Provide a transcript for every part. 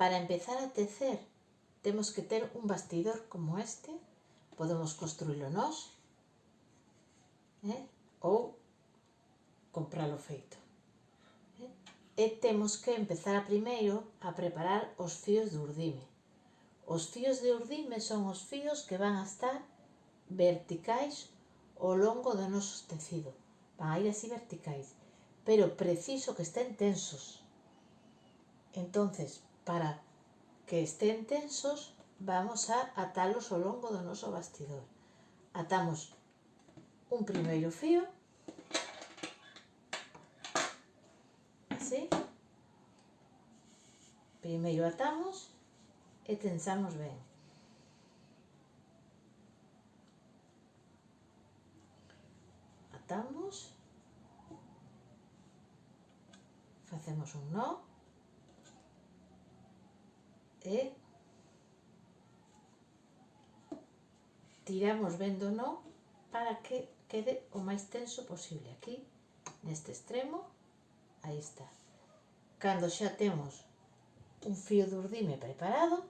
Para empezar a tecer, temos que ter un bastidor como este, podemos construílo nós, eh? ou compralo feito. Eh? E temos que empezar a primeiro a preparar os fíos de urdime. Os fíos de urdime son os fíos que van a estar verticais ao longo do noso tecido. Van a ir así verticais, pero preciso que estén tensos. Entonces, para que estén tensos vamos a atalos ao longo do noso bastidor. Atamos un primeiro fío. Así. Primeiro atamos e tensamos ben. Atamos. Facemos un nó e tiramos vendo non para que quede o máis tenso posible. Aquí neste extremo aí está. Cando xa temos un fío de urdime preparado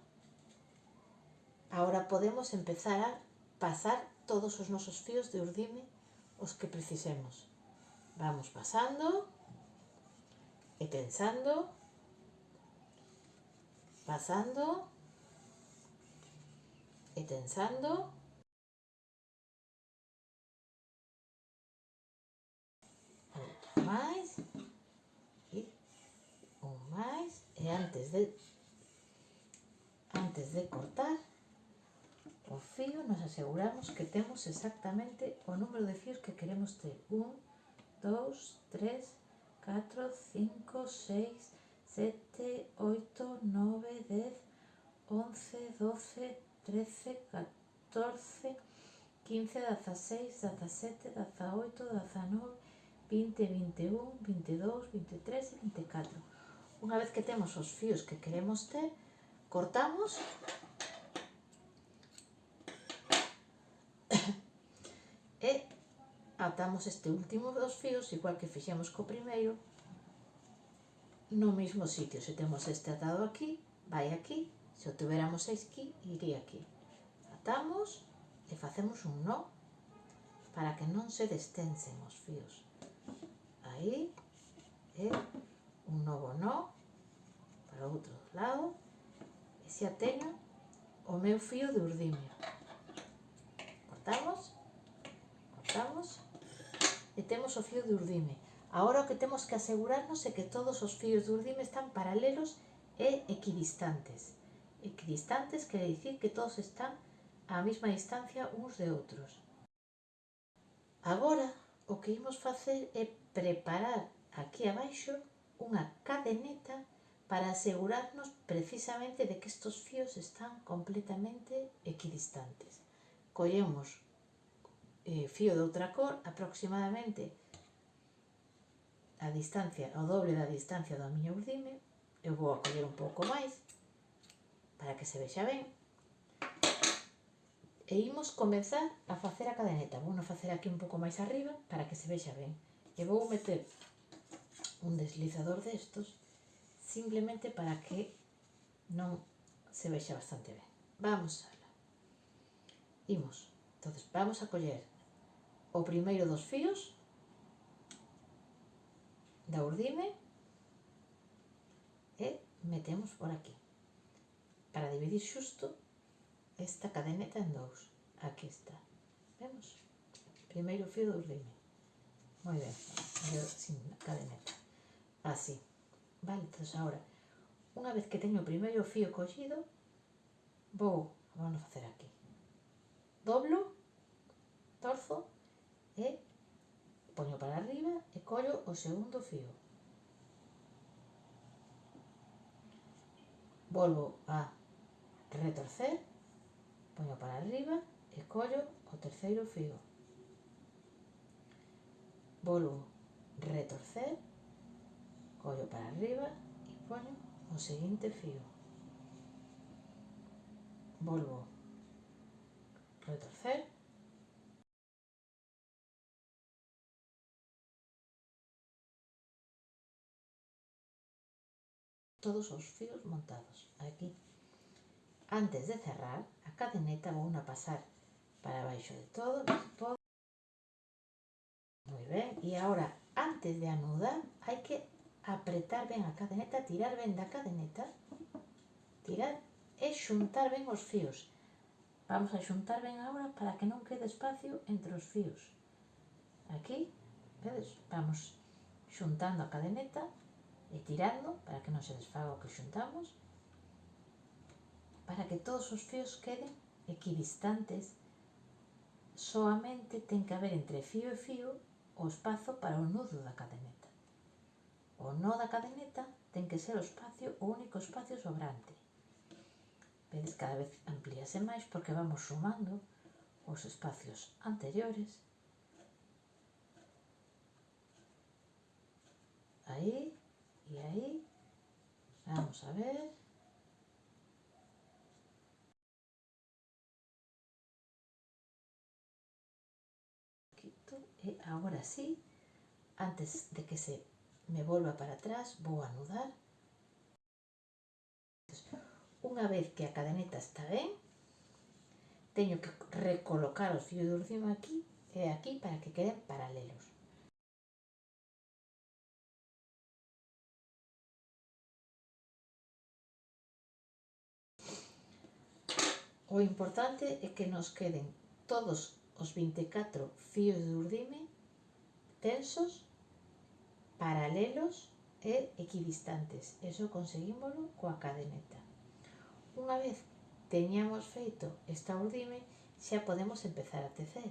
ahora podemos empezar a pasar todos os nosos fíos de urdime os que precisemos. Vamos pasando e tensando pasando y tensando. Un máis e un máis e antes de antes de cortar o fío nos aseguramos que temos exactamente o número de fíos que queremos ter 1, 2, 3, 4, 5, 6, sete, oito, nove, dez, once, doce, trece, catorce, quince, 16, 17, 18, 19, vinte, vinte un, vinte dous, vinte tres e vinte catro. Unha vez que temos os fíos que queremos ter, cortamos e atamos este último dos fios, igual que fixemos co primeiro, no mismo sitio. Se temos este atado aquí, vai aquí. Se o tuveramos aquí, iría aquí. Atamos e facemos un nó para que non se destensen os fios. Aí, e un novo nó para o outro lado. E se ateño o meu fío de urdimio. Cortamos, cortamos e temos o fío de urdimio. Agora o que temos que asegurarnos é que todos os fíos do urdime están paralelos e equidistantes. Equidistantes quere dicir que todos están á mesma distancia uns de outros. Agora, o que imos facer é preparar aquí abaixo unha cadeneta para asegurarnos precisamente de que estos fíos están completamente equidistantes. Collemos eh, fío de outra cor aproximadamente a distancia, o doble da distancia da miña urdime, eu vou acoller un pouco máis, para que se vexa ben, e imos comenzar a facer a cadeneta. Vou facer aquí un pouco máis arriba para que se vexa ben. E vou meter un deslizador destos simplemente para que non se vexa bastante ben. Vamos ala. Imos. Entonces, vamos a coller o primeiro dos fíos da urdime e metemos por aquí. Para dividir xusto esta cadeneta en dous. Aquí está. Vemos? primeiro fio do urdime. Moi ben. Eu sin cadeneta. Así. Vale, entón agora unha vez que teño o primeiro fio collido vou vamos facer aquí. Doblo torzo e Poño para arriba e collo o segundo fío. Volvo a retorcer, poño para arriba e collo o terceiro fío. Volvo retorcer, collo para arriba e poño o seguinte fío. Volvo retorcer, todos os fios montados aquí. Antes de cerrar, a cadeneta vou a pasar para baixo de todo, todo. Moi ben, e agora, antes de anudar, hai que apretar ben a cadeneta, tirar ben da cadeneta, tirar e xuntar ben os fios. Vamos a xuntar ben agora para que non quede espacio entre os fios. Aquí, vedes, vamos xuntando a cadeneta e tirando para que non se desfaga o que xuntamos para que todos os fios queden equidistantes soamente ten que haber entre fío e fío o espazo para o nudo da cadeneta. O nó da cadeneta ten que ser o espacio o único espacio sobrante. Vedes cada vez amplíase máis porque vamos sumando os espacios anteriores. Aí y ahí vamos a ver. Y ahora sí antes de que se me vuelva para atrás voy a anudar. Unha vez que a cadeneta está ben teño que recolocar os fios de urcino aquí e aquí para que queden paralelos O importante é que nos queden todos os 24 fíos de urdime tensos, paralelos e equidistantes. Eso conseguímoslo coa cadeneta. Unha vez teñamos feito esta urdime, xa podemos empezar a tecer.